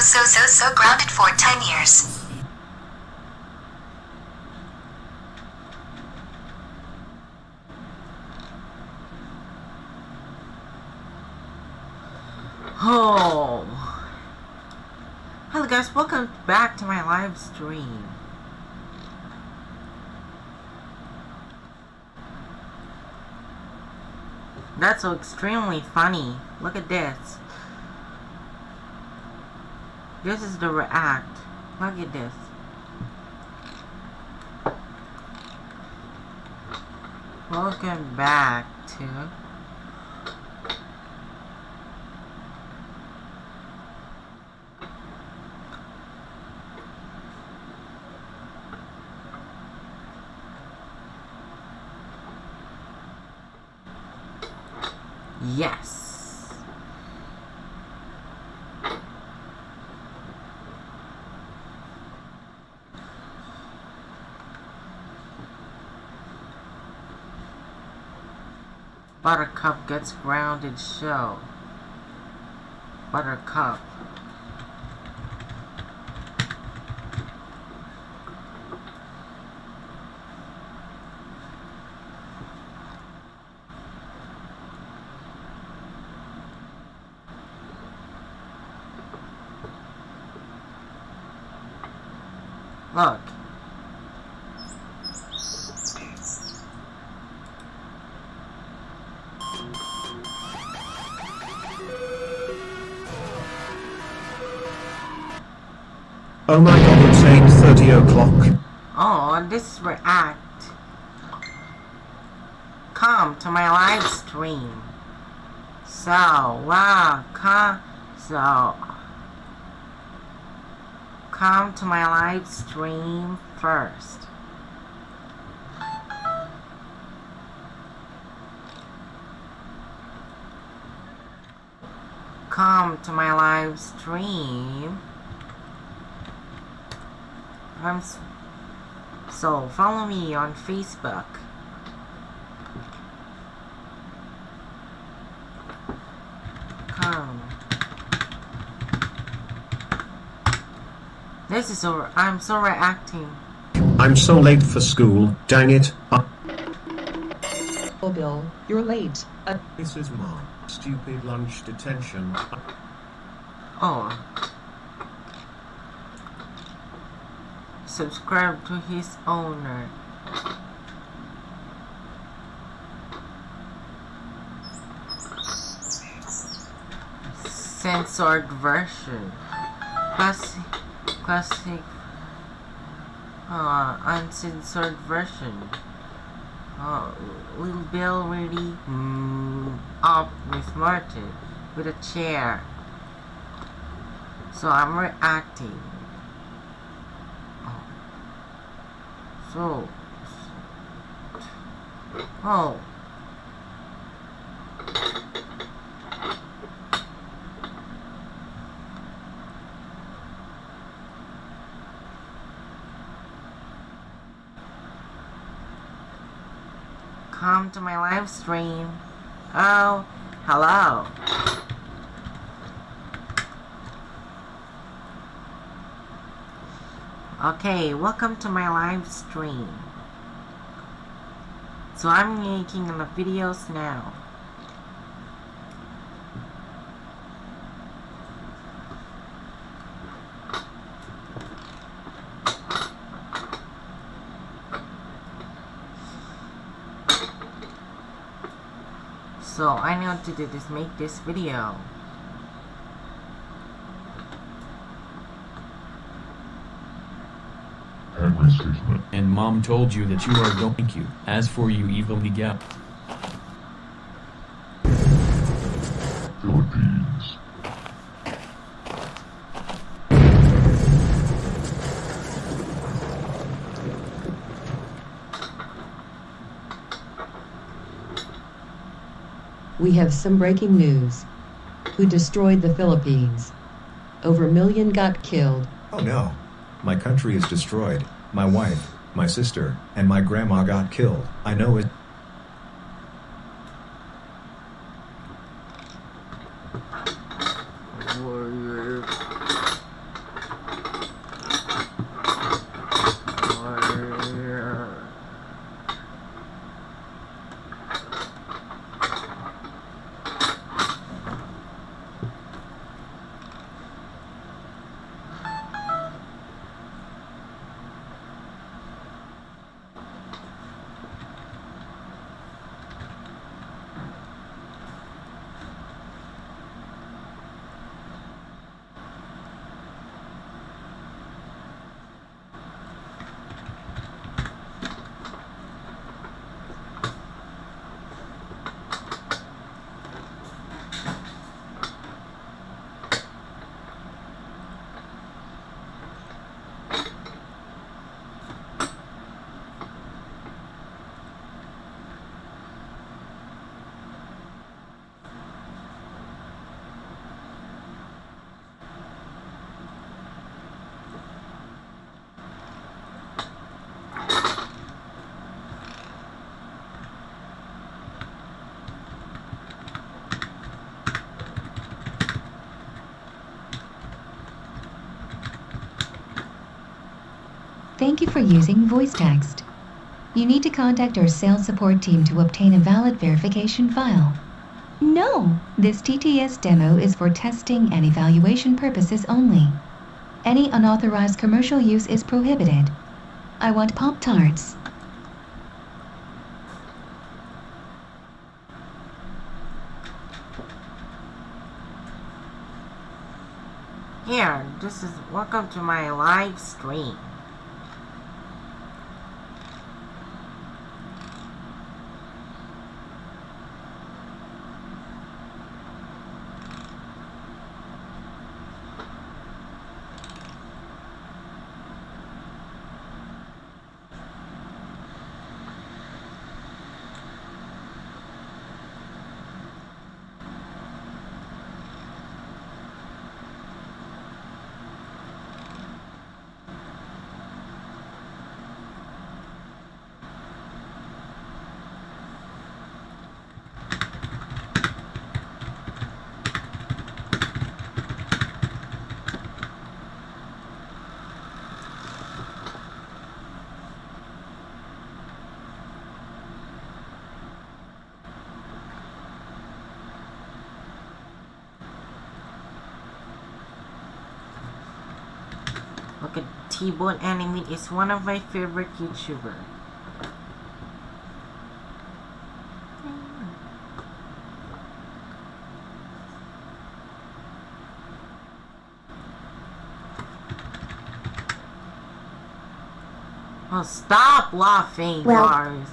so so so so grounded for 10 years. Oh. Hello guys, welcome back to my live stream. That's so extremely funny. Look at this. This is the react. Look at this. Welcome back to Yes. Buttercup gets grounded show. Buttercup. Look. Oh my god, it's 8.30 o'clock. Oh, this react. Come to my live stream. So, wow, come, so, come to my live stream first. Come to my live stream. I'm so follow me on Facebook. Come. This is so. I'm so reacting. I'm so late for school, dang it. Oh, Bill, you're late. Uh, this is Mom. Stupid lunch detention. Oh. Subscribe to his owner. Censored version. Classic. Classic. Uh, uncensored version. Uh, Little Bill really mm, up with Martin with a chair. So I'm reacting. Oh. So. Oh. Come to my live stream. Oh, hello. Okay, welcome to my live stream. So I'm making the videos now. So I know to do this make this video. And mom told you that you are going thank you. As for you evil Miguel. Philippines. we have some breaking news. Who destroyed the Philippines? Over a million got killed. Oh no. My country is destroyed. My wife, my sister, and my grandma got killed. I know it. Thank you for using voice text. You need to contact our sales support team to obtain a valid verification file. No, this TTS demo is for testing and evaluation purposes only. Any unauthorized commercial use is prohibited. I want Pop Tarts. Here, this is welcome to my live stream. Look at T-Bone Anime is one of my favorite YouTuber. Oh, stop laughing, Well- Lars.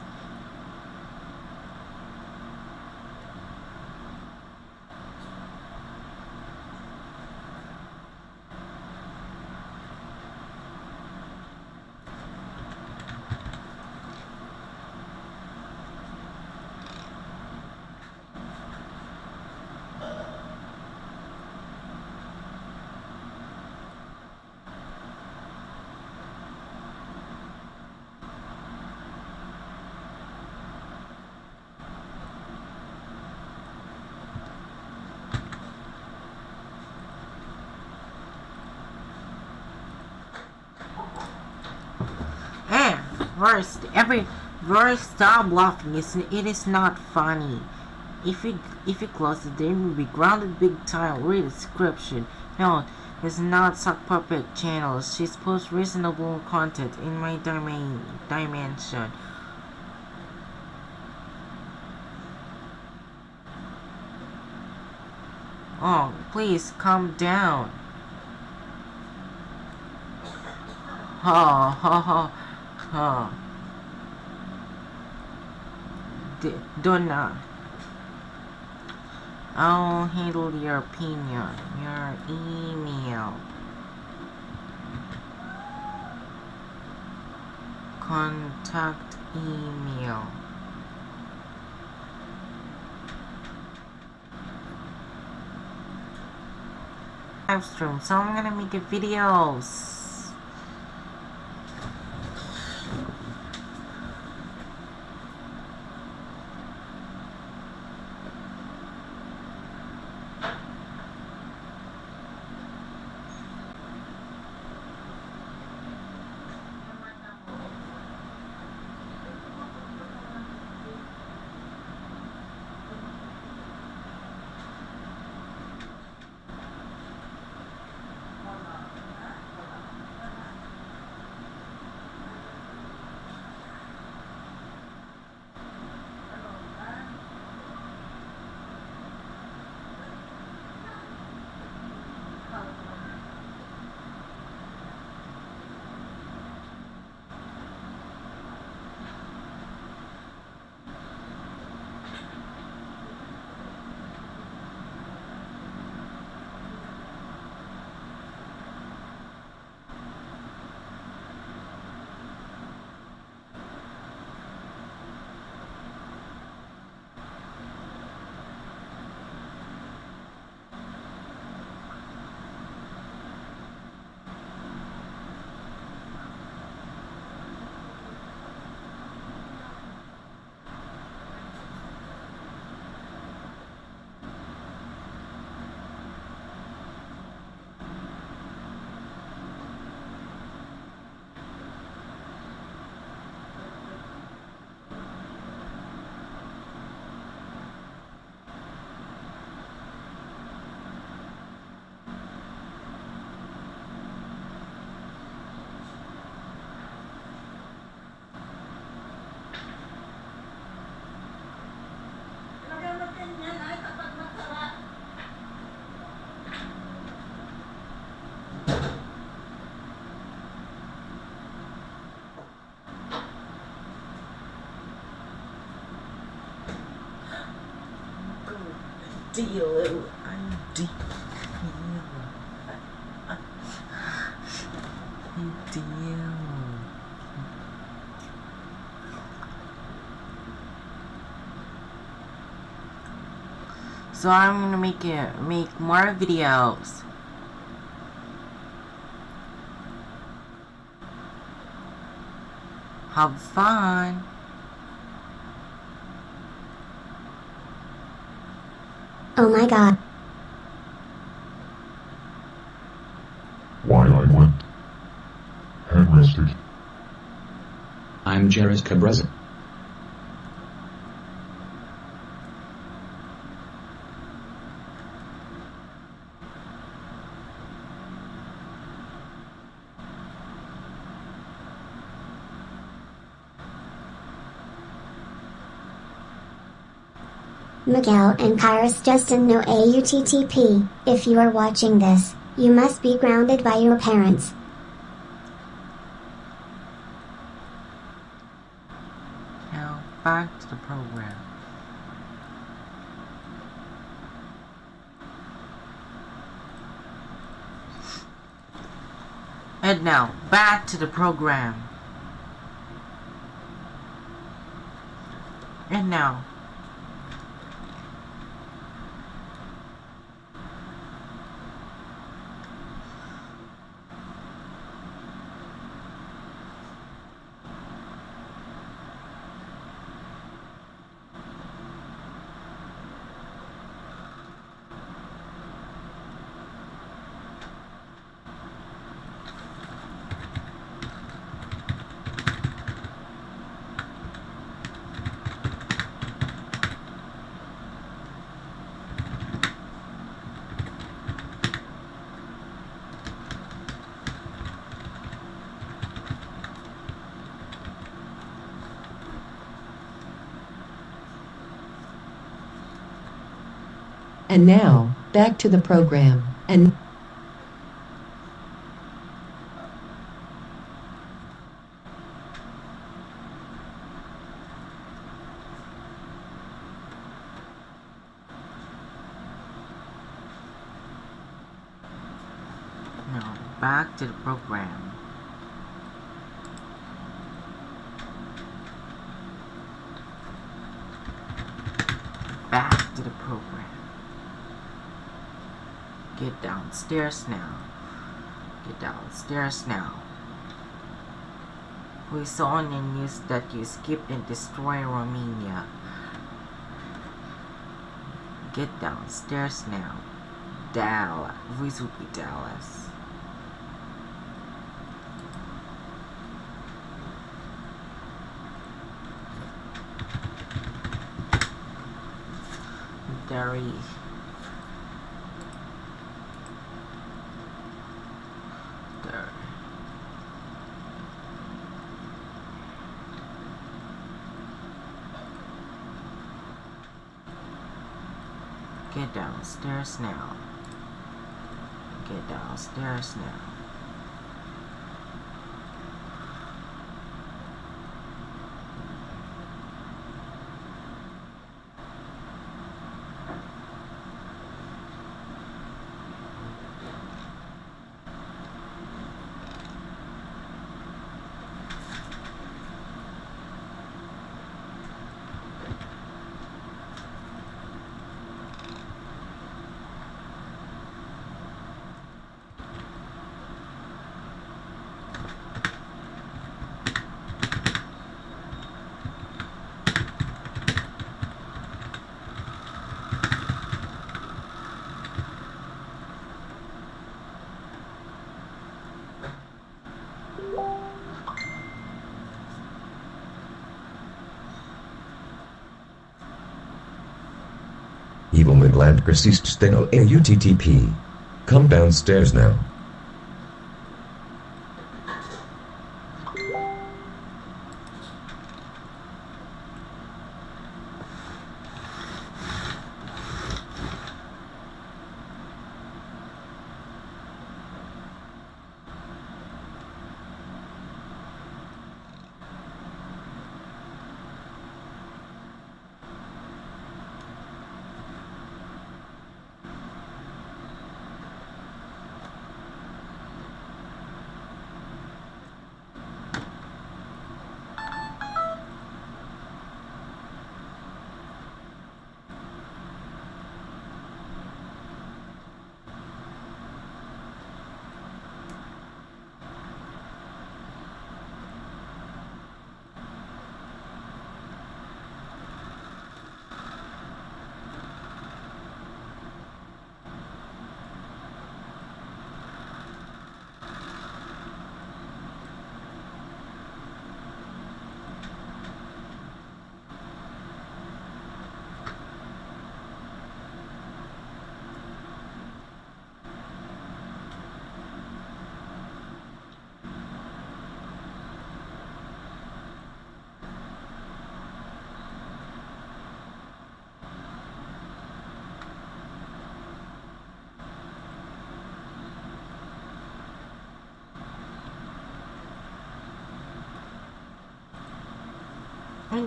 First, every first stop laughing is it is not funny. If you if you close it, they will be grounded big time. Read description. No, it's not sock puppet channel. She's post reasonable content in my domain dimension. Oh, please calm down. Ha ha ha ha. D- Donna. I'll handle your opinion. Your email. Contact email. Live stream, so I'm gonna make a videos. Deal. I deal. I deal. So I'm gonna make it make more videos. Have fun. Oh my god. Why I went. And rested. I'm Jairus Cabreza. Miguel and Kyrus Justin no AUTTP. If you are watching this, you must be grounded by your parents. Now back to the program. And now back to the program. And now And now, back to the program. And now back to the program. Back to the program. Get downstairs now. Get downstairs now. We saw on the news that you skipped and destroyed Romania. Get downstairs now. Dallas. This would be Dallas. Very. There. Get downstairs now. Get downstairs now. Evil Midland persist steno AUTTP. Come downstairs now.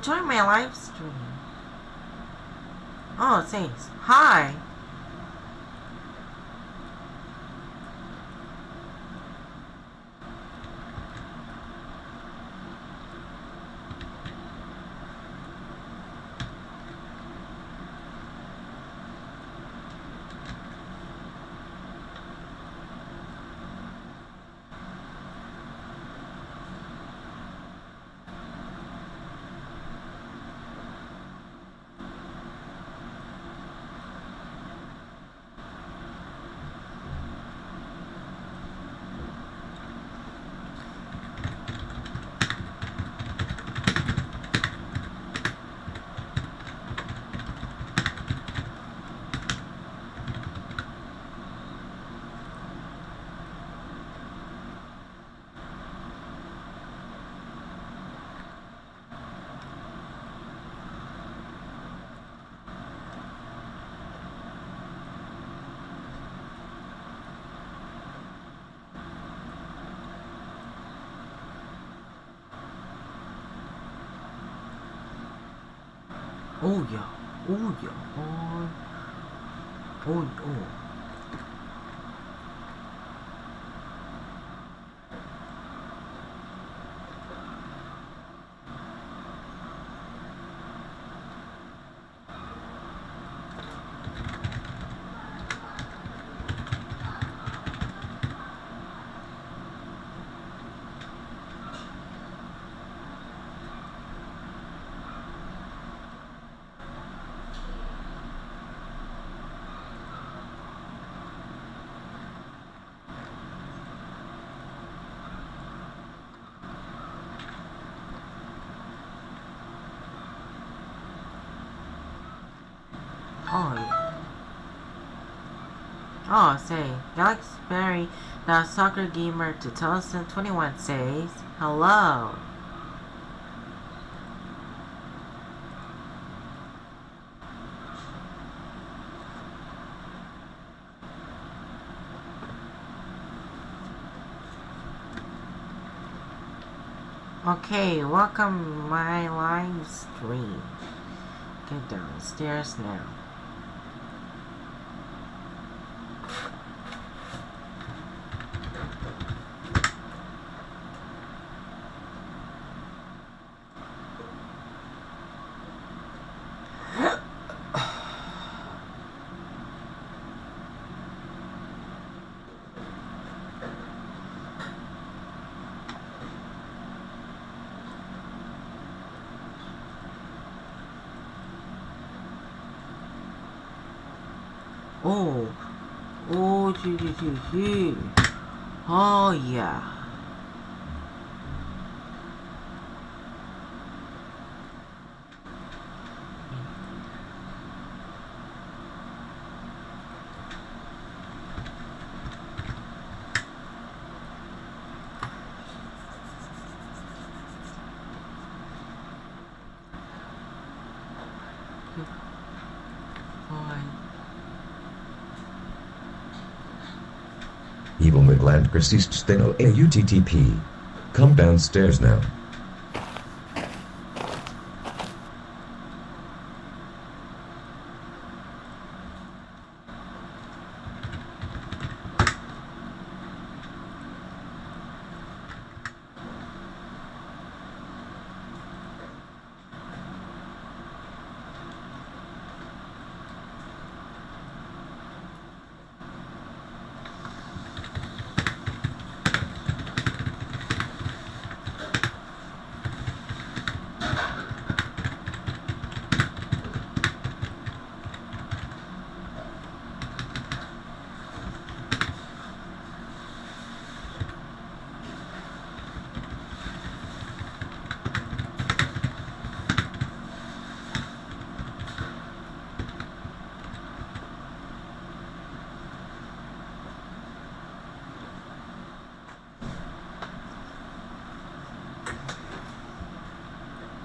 Enjoy my live stream. Oh, it says, hi. Oh yeah. Oh yeah. Oh. Oh. oh. Oh Oh, yeah. Oh, say, Galaxy Berry, the soccer gamer 2021 says, hello. Okay, welcome my live stream. Get downstairs now. Oh, oh, gee, gee, gee, gee. Oh yeah. Fine. Midland persist steno AUTTP. Come downstairs now.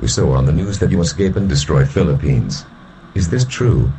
Saw on the news that you escape and destroy Philippines. Is this true?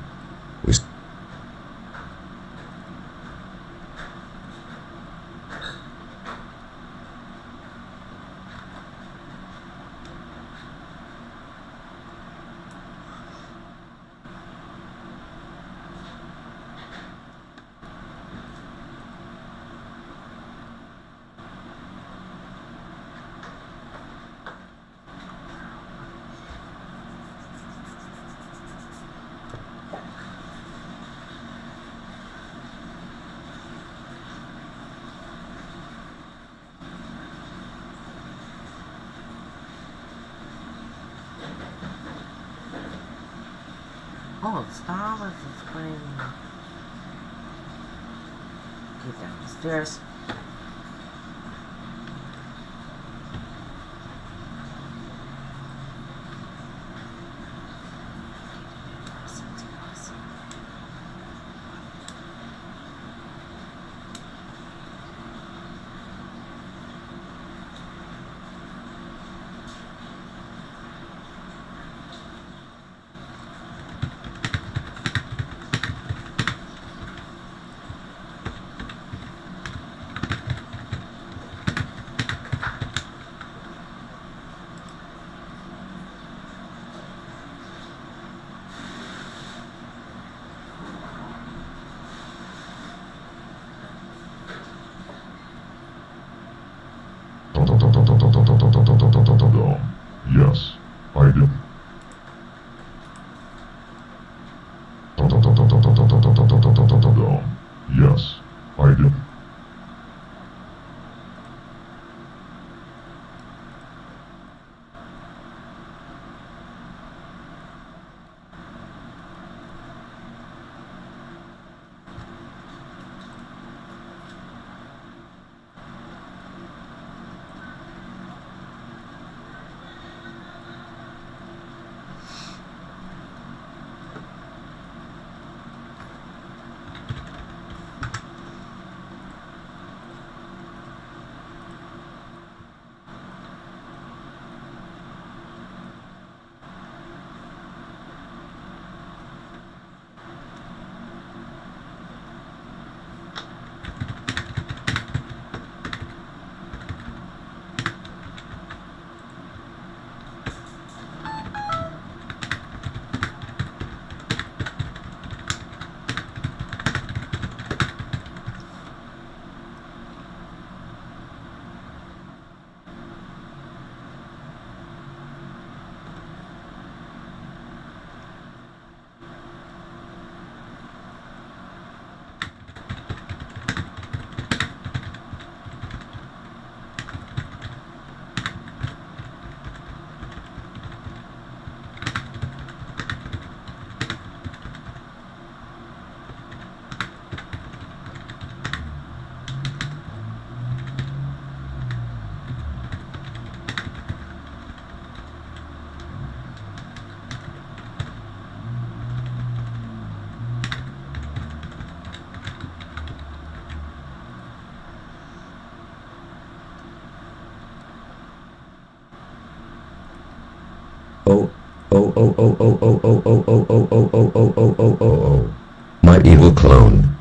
Oh, oh, oh, oh, oh, oh, oh, oh, oh, oh, oh, oh, oh, oh, oh, oh, oh. My evil clone.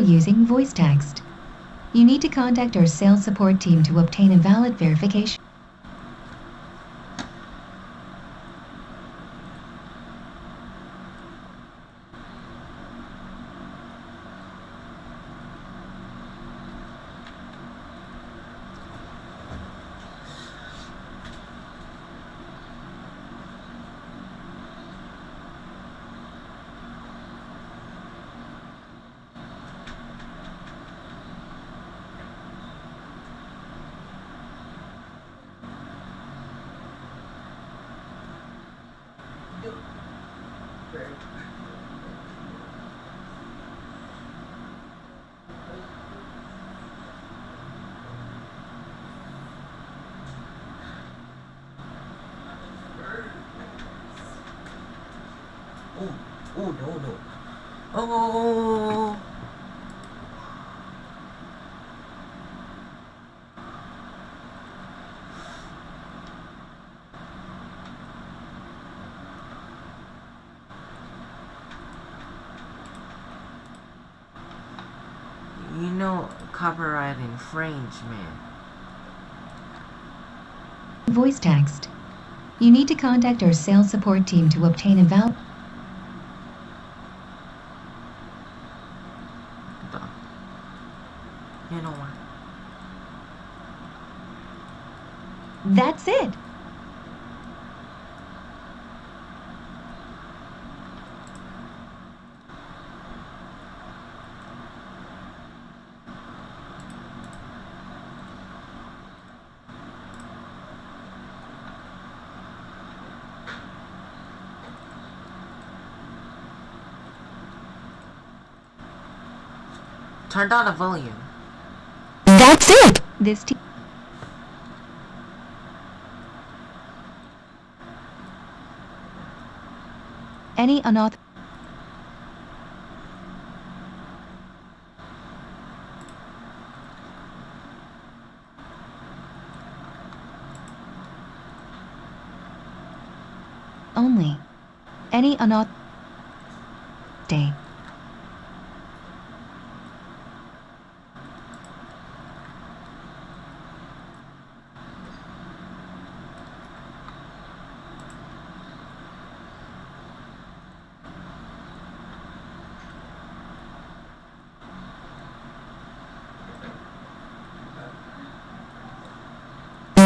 Using voice text. You need to contact our sales support team to obtain a valid verification. Oh, oh no no. Oh. You know, copyright infringement. Voice text. You need to contact our sales support team to obtain a valid. Duh. You know what? That's it. Turn down the volume. That's it. This team. Any unauthorized. Only. Any unauthorized. Day.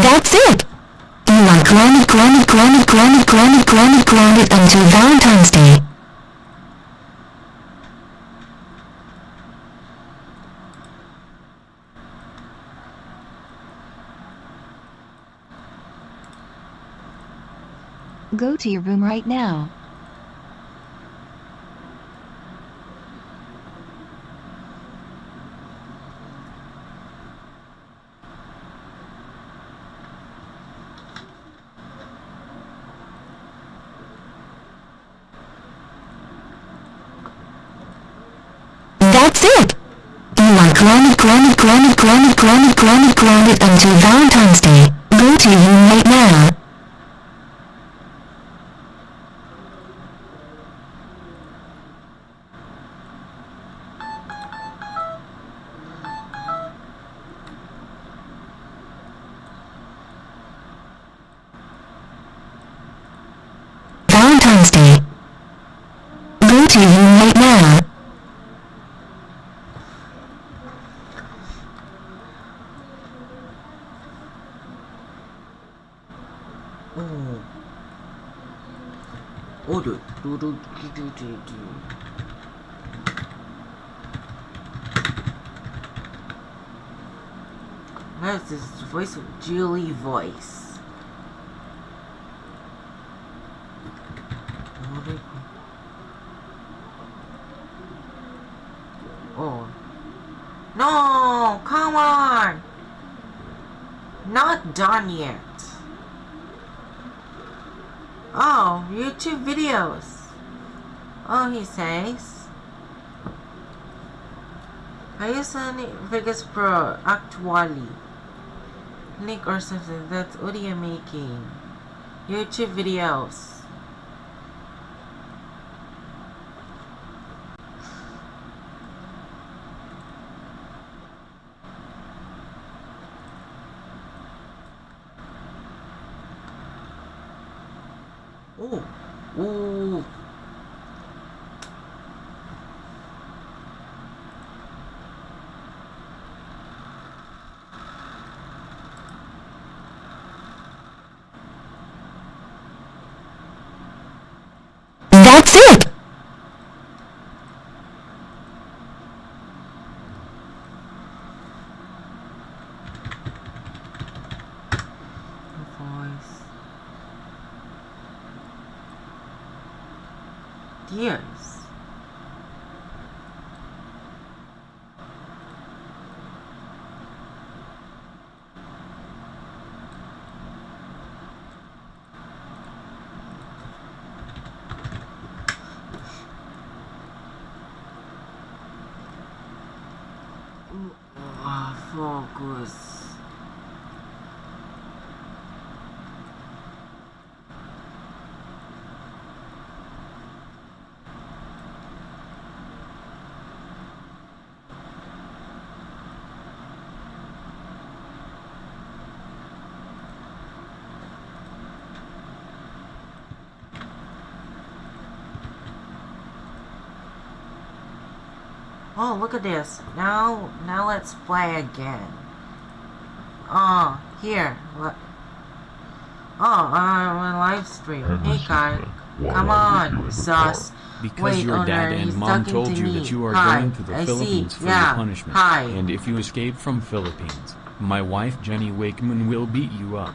That's it! You are grounded, grounded, grounded, grounded, grounded, grounded, until Valentine's Day. Go to your room right now. It! You are grounded, grounded, grounded, grounded, grounded, grounded, grounded until Valentine's Day. Go to room right now. Valentine's Day. Go to your room right now. Oh. Oh, do, do, do, do, do, this voice of Julie voice. Oh. No! Come on! Not done yet. Oh, YouTube videos. Oh, he says. I use an Vegas Pro actually. Link or something. That's audio making. YouTube videos. sick voice. Dear. poucos. Oh, look at this. Now, now let's play again. Oh, here. What? Oh, I'm on live stream. Hey, guy. Come on, sus. Because Wait, your dad and mom told to you me. that you are Hi, going to the I see. Philippines for Yeah, your punishment. hi. And if you escape from Philippines, my wife Jenny Wakeman will beat you up.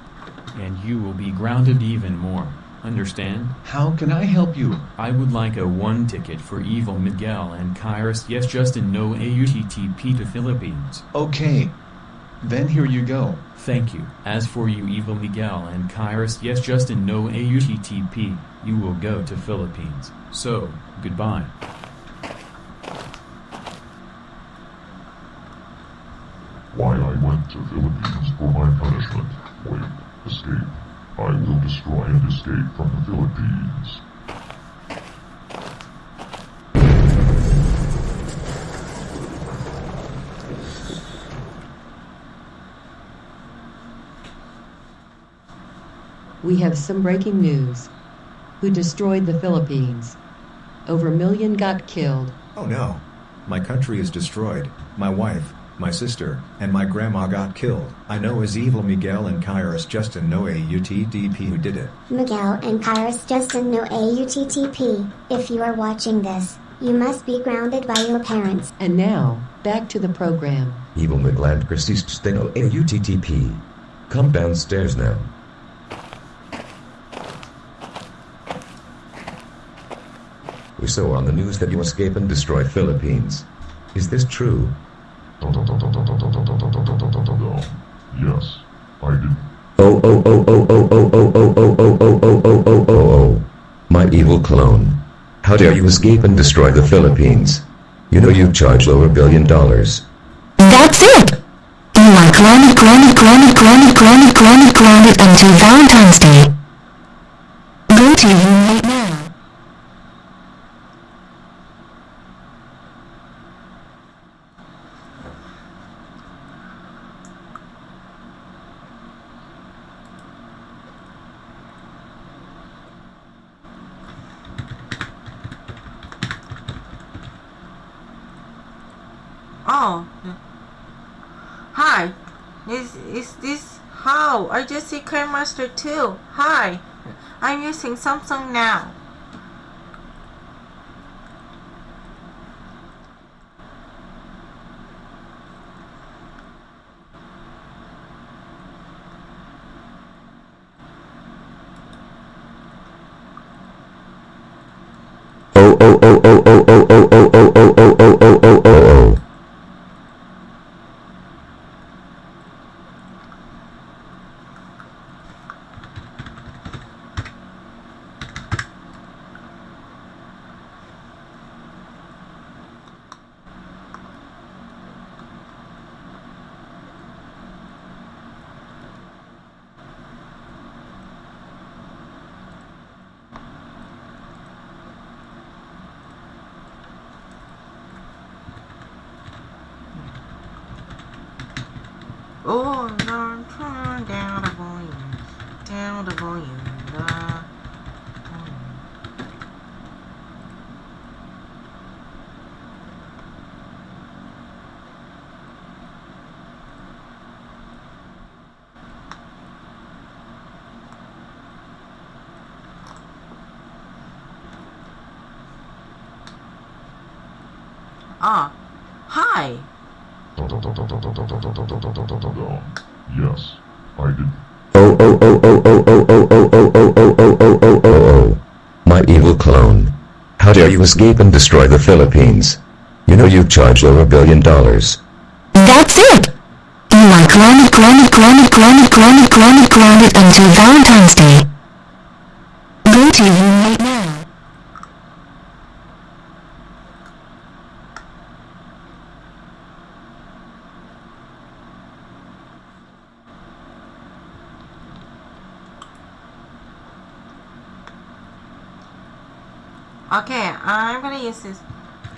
And you will be grounded even more. Understand? How can I help you? I would like a one ticket for Evil Miguel and Kairos. Yes, Justin, no AUTTP to Philippines. Okay. Then here you go. Thank you. As for you, Evil Miguel and Kairos, yes, Justin, no AUTTP. You will go to Philippines. So, goodbye. Why I went to Philippines for my punishment. Wait, escape. I will destroy and escape from the Philippines. We have some breaking news. Who destroyed the Philippines? Over a million got killed. Oh no. My country is destroyed. My wife, my sister, and my grandma got killed. I know is evil Miguel and Kairos Justin no AUTTP who did it. Miguel and Kairos Justin no AUTTP. If you are watching this, you must be grounded by your parents. And now, back to the program. Evil Midland persist steno AUTTP. Come downstairs now. We saw on the news that you escape and destroy Philippines. Is this true? Yes, I did. Oh oh oh oh oh oh oh oh oh oh oh oh oh oh oh oh. My evil clone. How dare you escape and destroy the Philippines? You know you charge over a billion dollars. That's it! You are grounded, grounded, grounded, grounded, grounded, grounded, grounded until Valentine's Day. Go to your room right now. Oh. Hi. Is is this how? I just see Master 2. Hi. I'm using Samsung now. Oh oh oh oh oh oh oh oh oh oh oh oh oh oh oh oh. Escape and destroy the Philippines. You know you've charged over a billion dollars. That's it! You like ground it, ground it, ground it, ground it, it, it, it until Valentine's Day.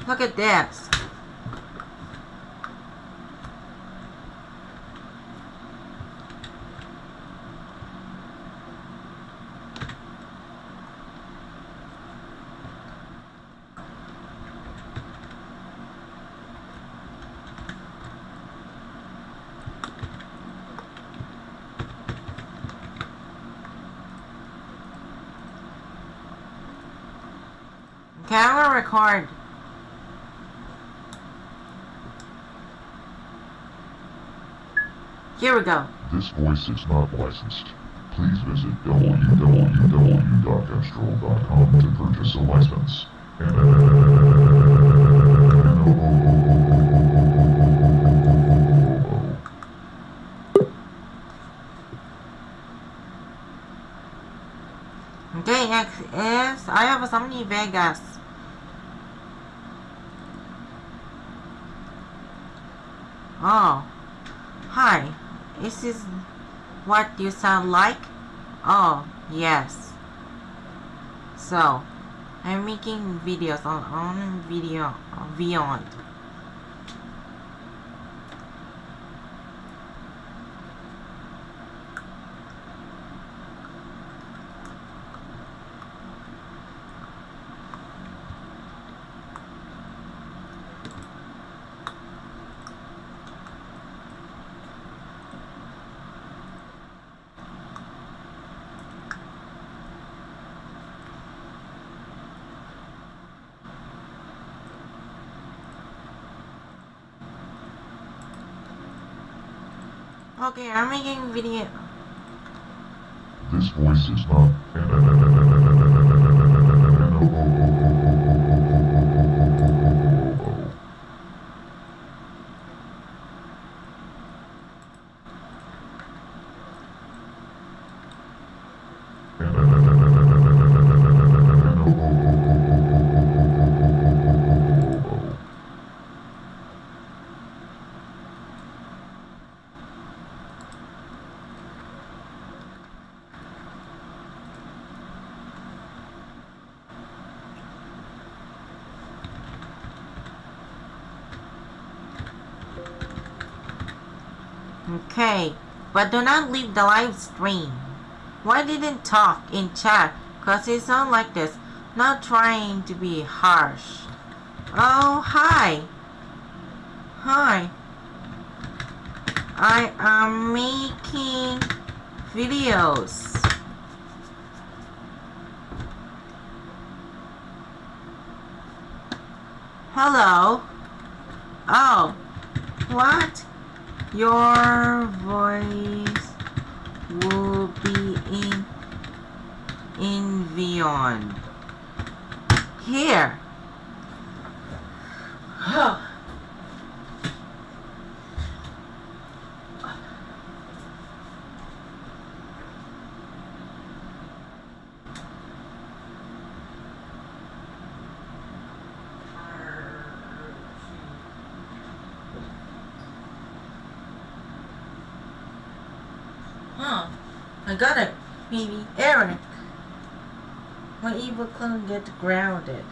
Look at this. Gonna record. Here we go. This voice is not licensed. Please visit www.astral.com to purchase a license. And Okay, next is I have a Somni Vegas. Oh, hi. Is this what you sound like? Oh, yes. So, I'm making videos on on video on Beyond. Okay, I'm making video. this voice is not. But do not leave the live stream. Why didn't talk in chat? Cause it sound like this. Not trying to be harsh. Oh, hi. Hi. I am making videos. Hello. Oh. What? Your voice will be in in beyond. Here. Huh. I got it. Maybe Eric. Clone get grounded.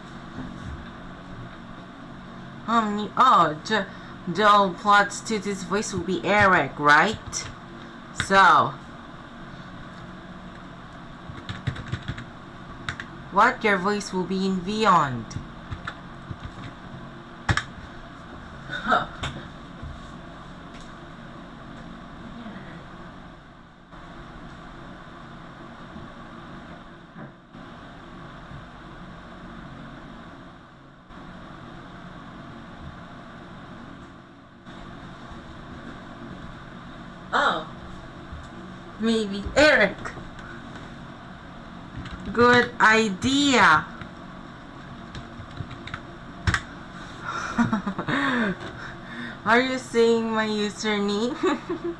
Um, oh, J Joel plots to this voice will be Eric, right? So, what your voice will be in Beyond? Huh. Oh. Maybe Eric. Good idea. Are you saying my username?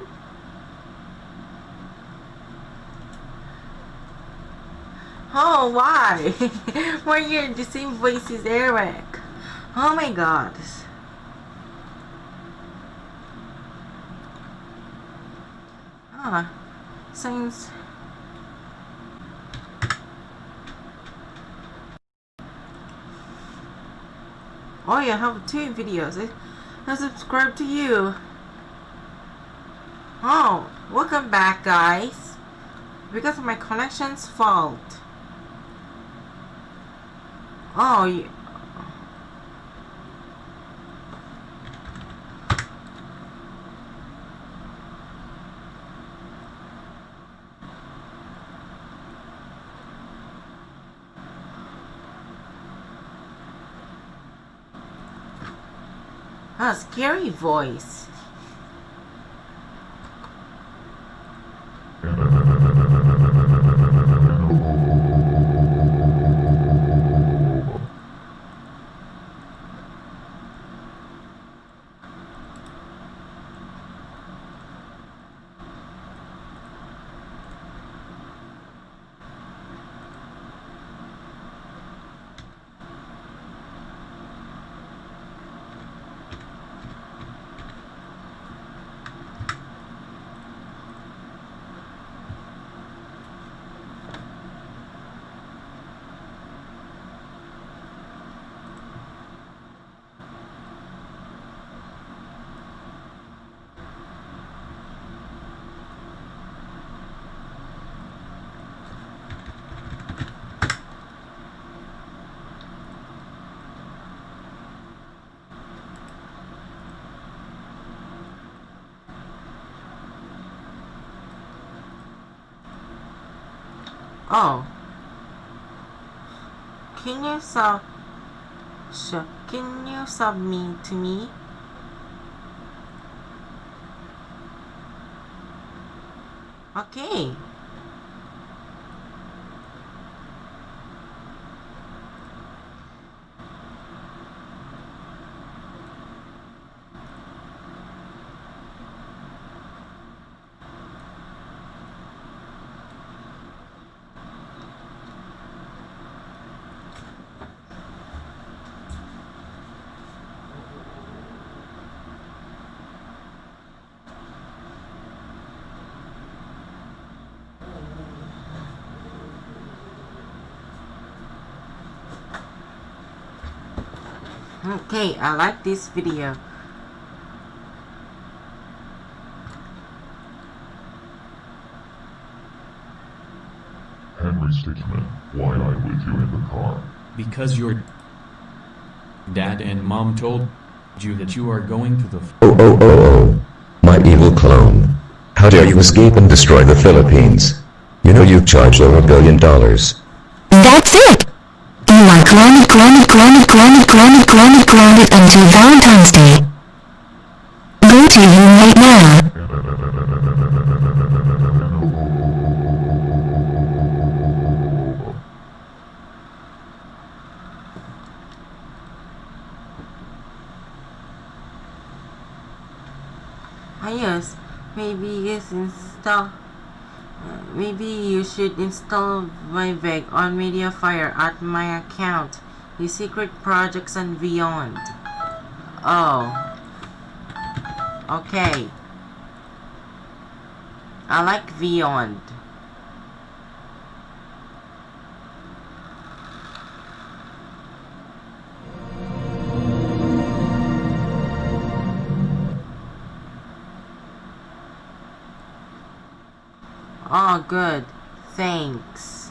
oh, why? Why you're the same voice as Eric? Oh my god. Ah, seems. Oh, you have two videos. I, I subscribe to you. Oh, welcome back, guys. Because of my connection's fault. Oh, you, Ah, scary voice. Oh. Can you sub... Sure. Can you sub me to me? Okay. Okay, I like this video. Henry Stickmin, why I with you in the car? Because your dad and mom told you that you are going to the f- Oh oh oh oh. My evil clone. How dare you escape and destroy the Philippines? You know you've charged over a billion dollars. That's it! You are grounded, grounded, grounded, grounded, grounded, grounded, grounded until Valentine's Day. Go to him right now. Ah yes, maybe yes install. Maybe you should install my VEG on Mediafire at my account. The secret projects and beyond. Oh. Okay. I like Beyond. Good. Thanks.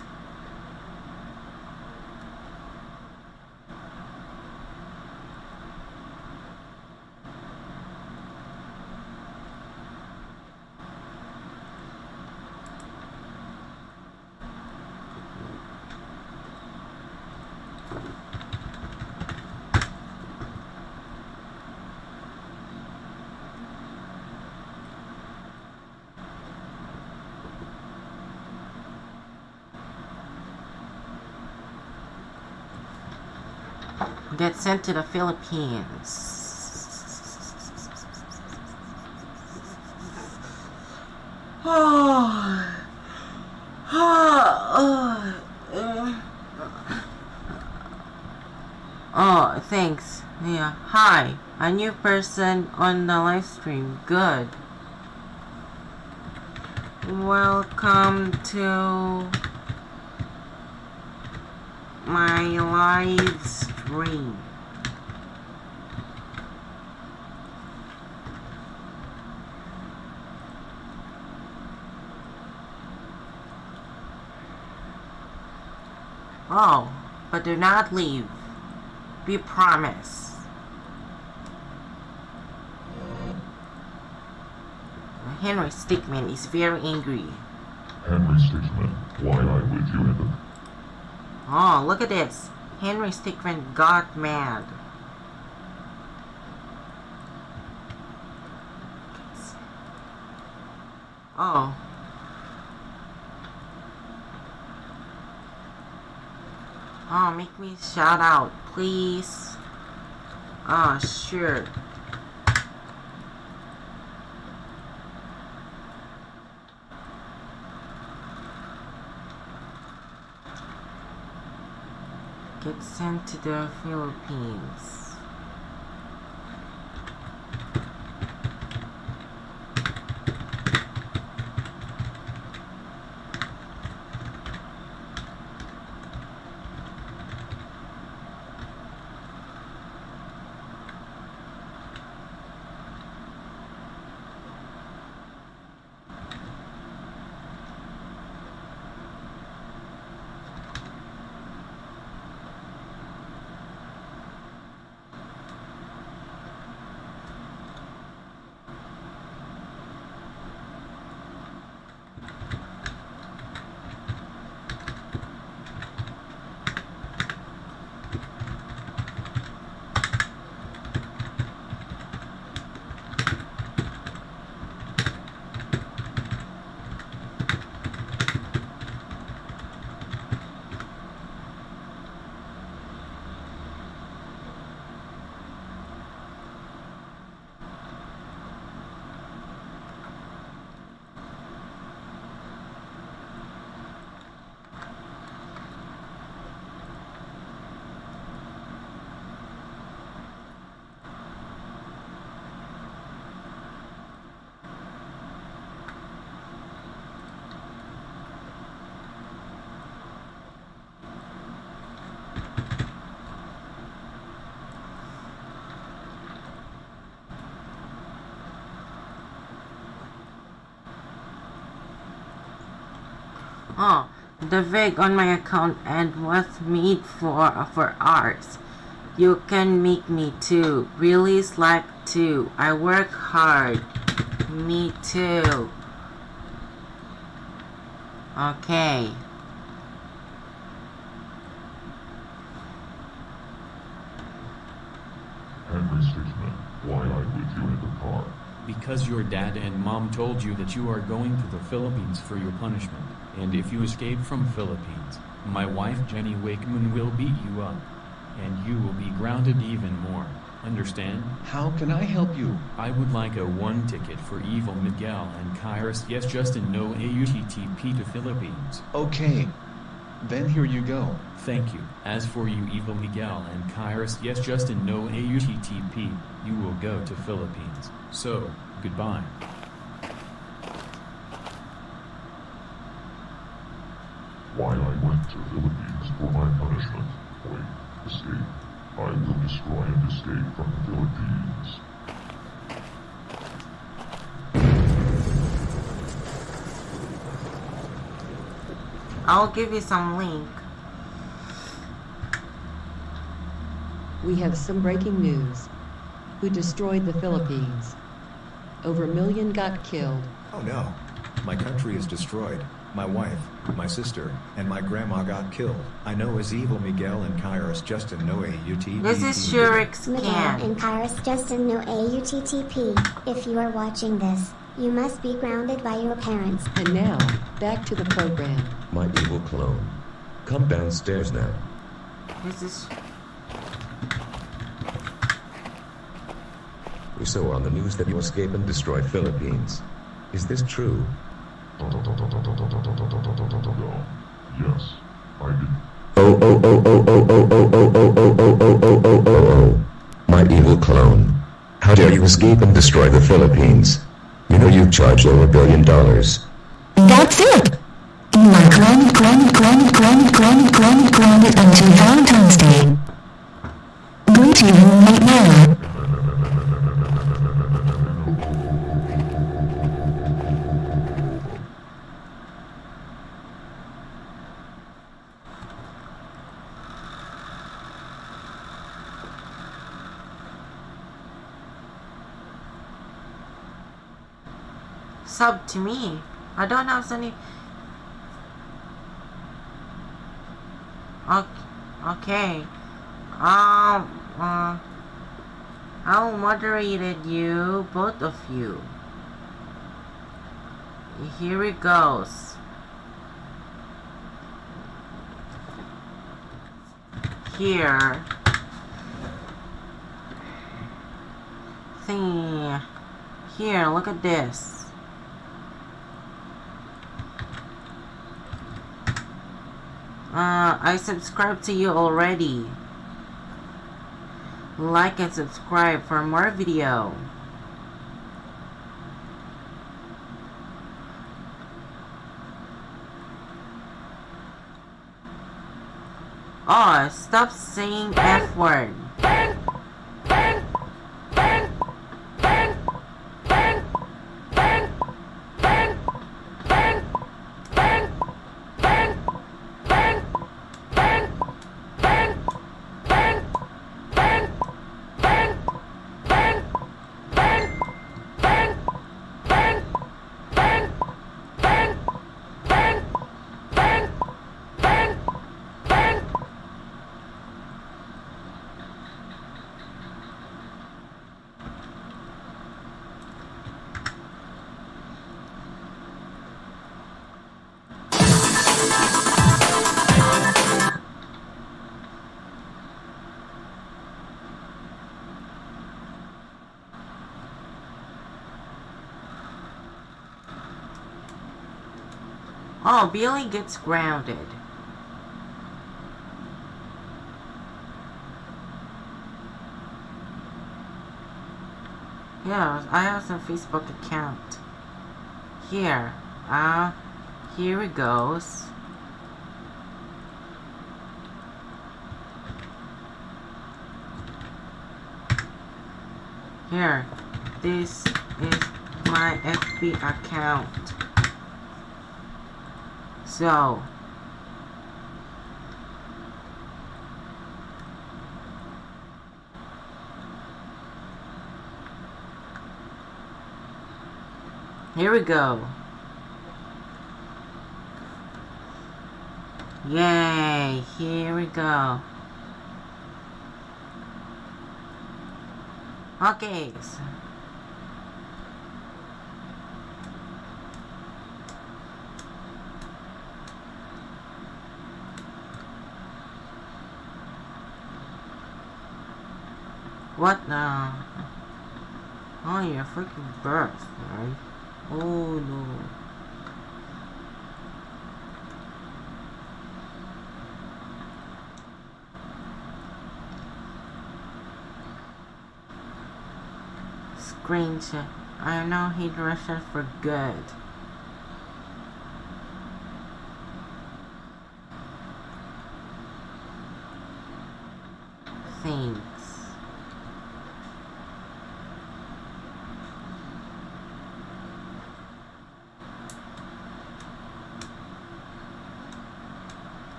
Get sent to the Philippines. Oh, Oh. oh, thanks. Yeah. Hi. A new person on the live stream. Good. Welcome to my live stream. Oh, but do not leave. We promise. Henry Stickmin is very angry. Henry Stickmin, why I with you in the... Oh, look at this. Henry Stickmin got mad. Oh. Oh, make me shout out, please. Oh, sure. Get sent to the Philippines. Oh, the wig on my account and was made for for ours. You can make me too. Really slack too. I work hard. Me too. Okay. Henry Stickmin, why I with you in the car? Because your dad and mom told you that you are going to the Philippines for your punishment, and if you escape from Philippines, my wife Jenny Wakeman will beat you up. And you will be grounded even more. Understand? How can I help you? I would like a one ticket for Evil Miguel and Kairos Yes Justin No AUTTP to Philippines. Okay. Then here you go. Thank you. As for you Evil Miguel and Kairos Yes Justin No AUTTP, you will go to Philippines. So, goodbye. Why I went to Philippines for my punishment. Wait, escape. I will destroy and escape from the Philippines. I'll give you some link. We have some breaking news. Who destroyed the Philippines? Over a million got killed. Oh no. My country is destroyed. My wife, my sister, and my grandma got killed. I know as evil Miguel and Kairos Justin no AUT. This is Shurik's Miguel can. and Kairos Justin no AUTTP. If you are watching this, you must be grounded by your parents. And now, back to the program. My evil clone. Come downstairs now. This is We saw on the news that you escaped and destroyed Philippines. Is this true? Yes, I did. Oh oh oh oh oh oh oh oh oh oh oh oh oh oh oh oh. My evil clone. How dare you escape and destroy the Philippines? You know you charge over a billion dollars. That's it! You are grounded, grounded, grounded, grounded, grounded, grounded, grounded until Valentine's Day. Go to your room right now. sub to me. I don't have any. Okay. Um. Uh, I'll moderated you, both of you. Here it goes. Here. See. Here, look at this. Uh, I subscribed to you already. Like and subscribe for more video. Oh, stop saying F word. Oh, Billy gets grounded. Yeah, I have some Facebook account. Here. Ah, uh, here it goes. Here. This is my FB account. So, here we go. Yay, here we go. Okay. so- What now? Oh, your freaking birth, right? Oh no. Screenshot. I know he Russia for good. Thanks.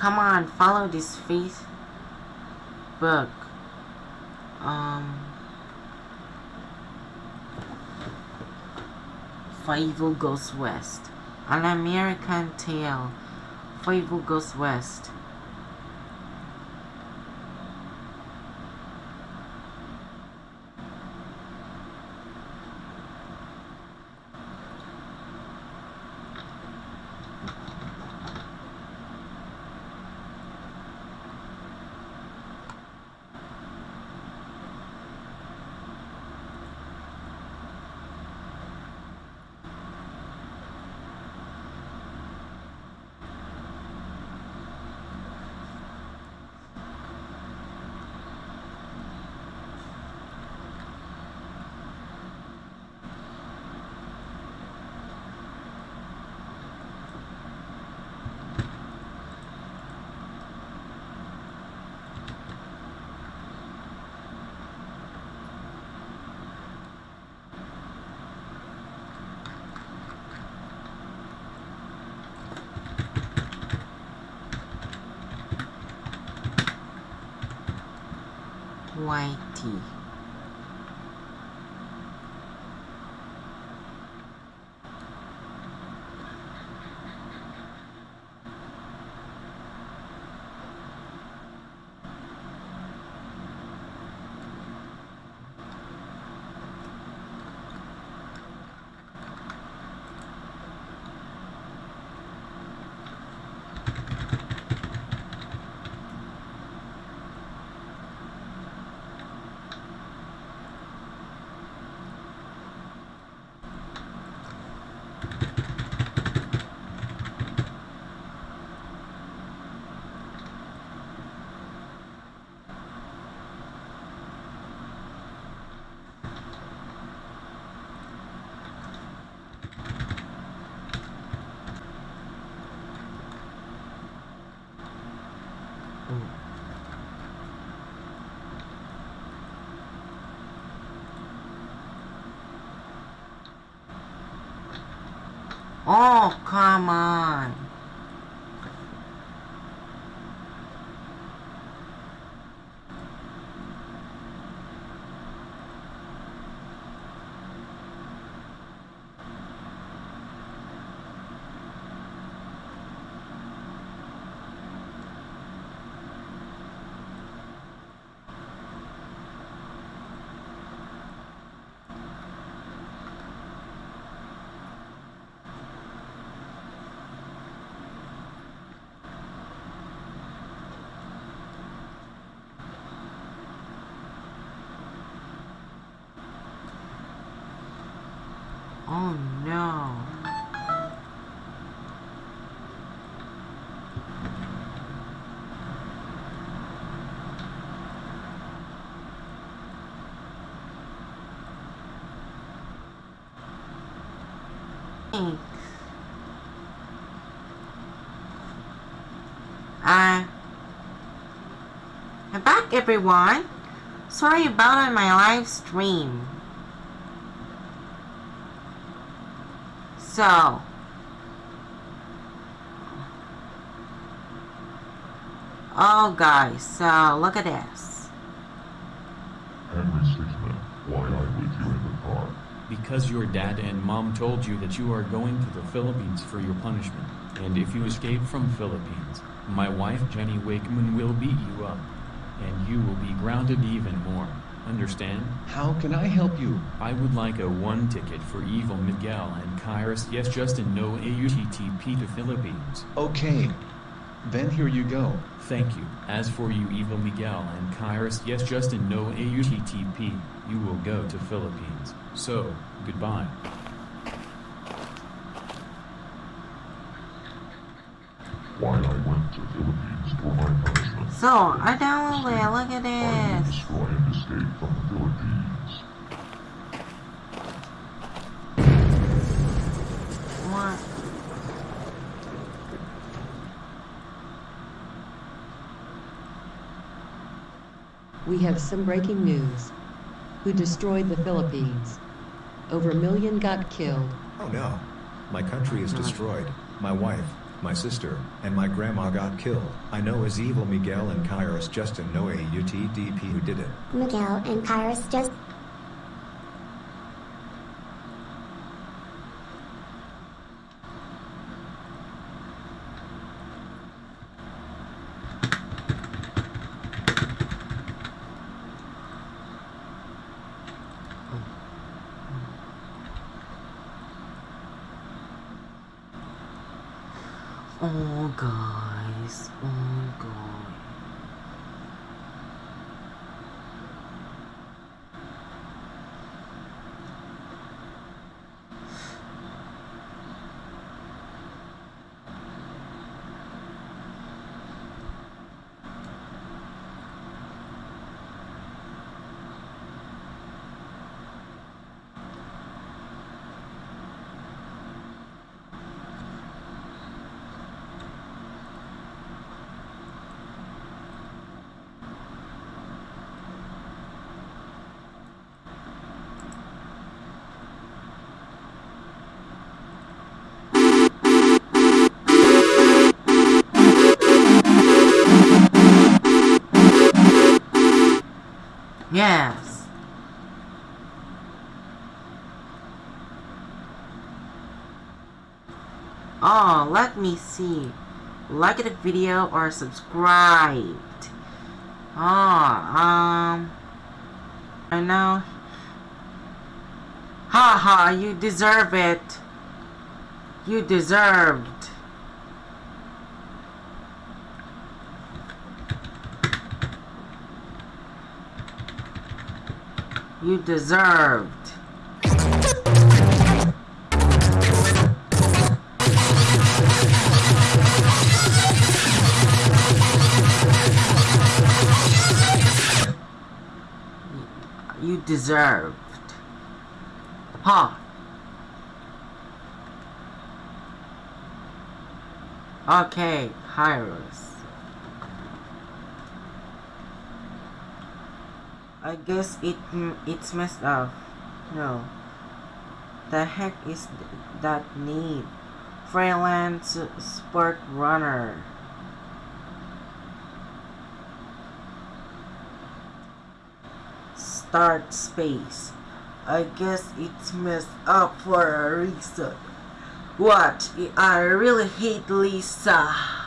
Come on, follow this Facebook. Um, Fievel Goes West. An American Tail. Fievel Goes West. Oh, come on. Oh no. Thanks. Uh, I'm back everyone. Sorry about my live stream. So, oh guys, so look at this. Henry Stickmin, why I with you in the car? Because your dad and mom told you that you are going to the Philippines for your punishment. And if you escape from Philippines, my wife Jenny Wakeman will beat you up. And you will be grounded even more. Understand? How can I help you? I would like a one ticket for Evil Miguel and Kairos. Yes, Justin, no AUTTP to Philippines. Okay. Then here you go. Thank you. As for you, Evil Miguel and Kairos, yes, Justin, no AUTTP. You will go to Philippines. So, goodbye. Why I went to Philippines for my punishment. So, I downloaded it, look at I will this. destroy and escape from the Philippines. What? We have some breaking news. Who destroyed the Philippines? Over a million got killed. Oh no. My country is destroyed. My wife, my sister, and my grandma got killed. I know as evil Miguel and Kairos Justin know AUTTP who did it. Miguel and Kairos just Yes. Oh, let me see. Like the video or subscribed. Oh, um. I know. Ha ha, you deserve it. You deserved. You deserved. You deserved. Huh. Okay, Hyros. I guess it it's messed up. No. The heck is th that name? Freelance sport runner. Start space. I guess it's messed up for a reason. What? I really hate Lisa.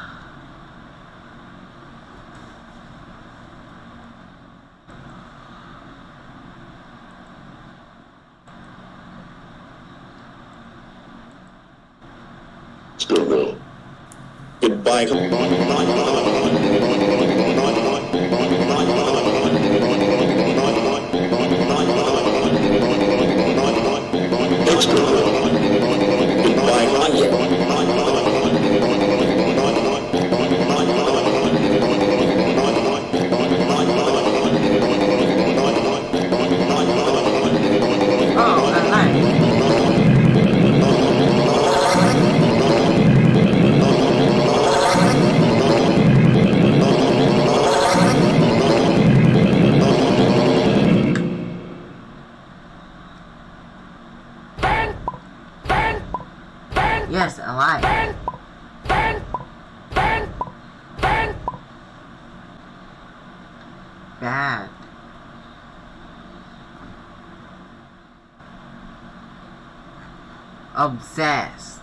Obsessed.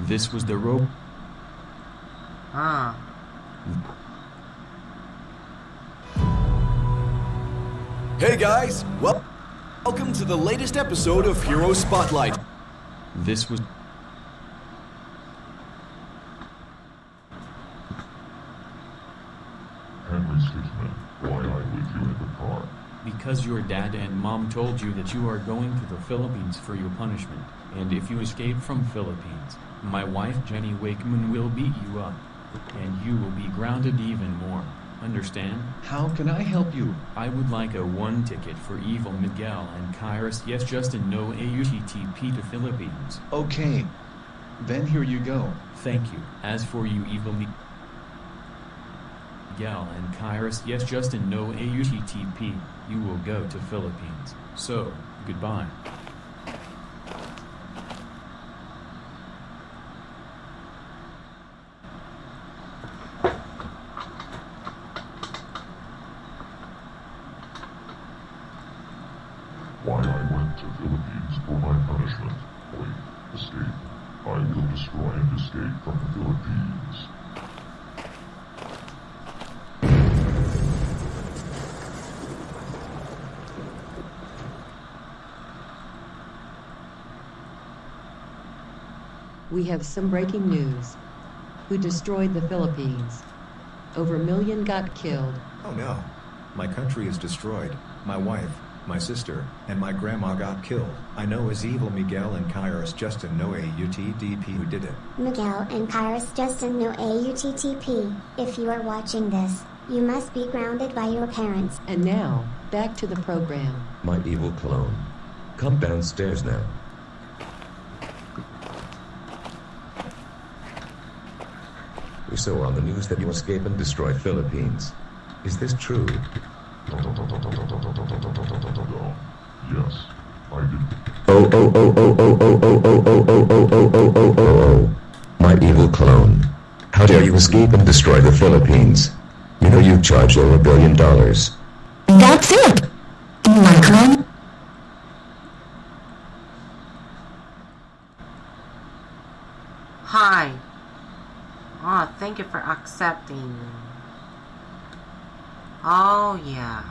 This was the rope. Huh. Hey guys, well, welcome to the latest episode of Hero Spotlight. This was Henry Stickmin, why I with you in the car? because your dad and mom told you that you are going to the Philippines for your punishment, and if you escape from Philippines, my wife Jenny Wakeman will beat you up, and you will be grounded even more. Understand? How can I help you? I would like a one ticket for Evil Miguel and Kairos Yes Justin No AUTTP to Philippines. Okay. Then here you go. Thank you. As for you Evil Mi- Miguel and Kairos Yes Justin No AUTTP, you will go to Philippines. So, goodbye. why I went to Philippines for my punishment. Wait, escape. I will destroy and escape from the Philippines. We have some breaking news. Who destroyed the Philippines? Over a million got killed. Oh no. My country is destroyed. My wife, my sister, and my grandma got killed. I know is evil Miguel and Kairos Justin no AUTTP who did it. Miguel and Kairos Justin no AUTTP. If you are watching this, you must be grounded by your parents. And now, back to the program. My evil clone. Come downstairs now. Saw on the news that you escape and destroy Philippines. Is this true? Yes, I did. Oh oh oh oh oh oh oh oh oh oh oh oh oh oh oh oh. My evil clone. How dare you escape and destroy the Philippines? You know you charge over a billion dollars. That's it. My clone. Hi. Oh, thank you for accepting. Oh, yeah.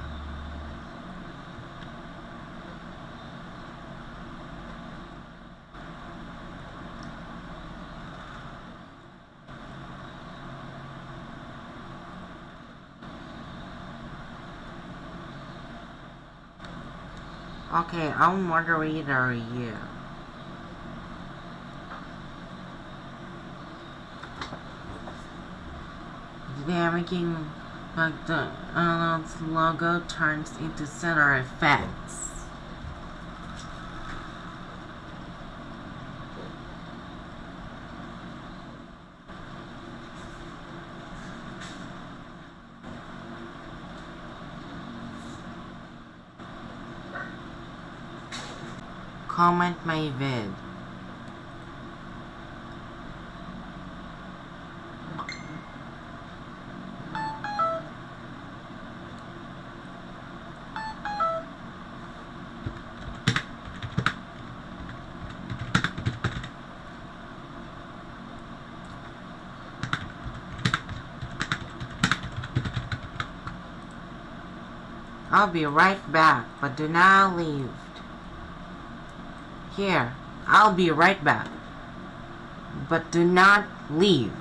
Okay, I'm moderator you. They're making McDonald's logo turns into center effects. Comment my vid. I'll be right back, but do not leave. Here, I'll be right back. But do not leave.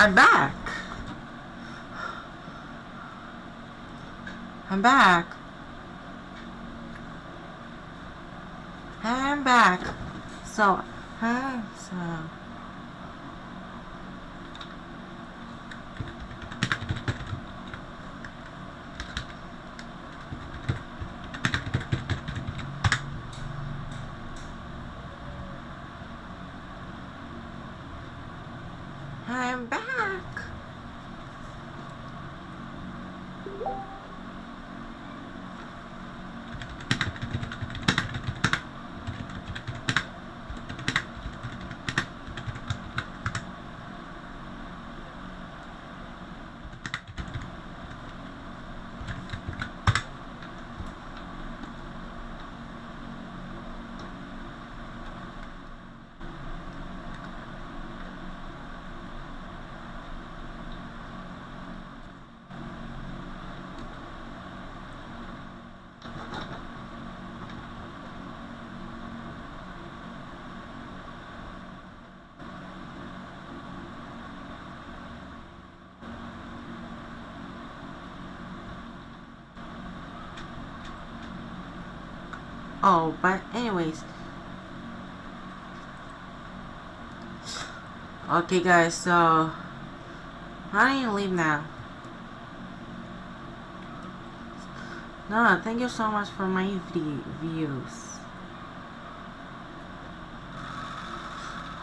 I'm back. I'm back. I'm back. So, huh? So. I'm back. Oh, but anyways. Okay guys, so I need to leave now. No, thank you so much for my views.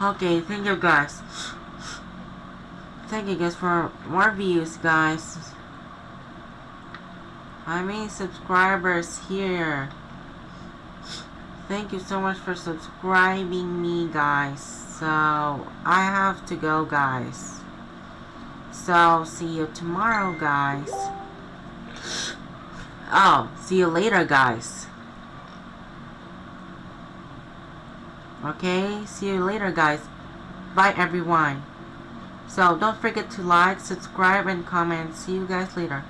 Okay, thank you guys. Thank you guys for more views, guys. I mean subscribers here. Thank you so much for subscribing me, guys. So, I have to go, guys. So, see you tomorrow, guys. Oh, see you later, guys. Okay, see you later, guys. Bye, everyone. So, don't forget to like, subscribe, and comment. See you guys later.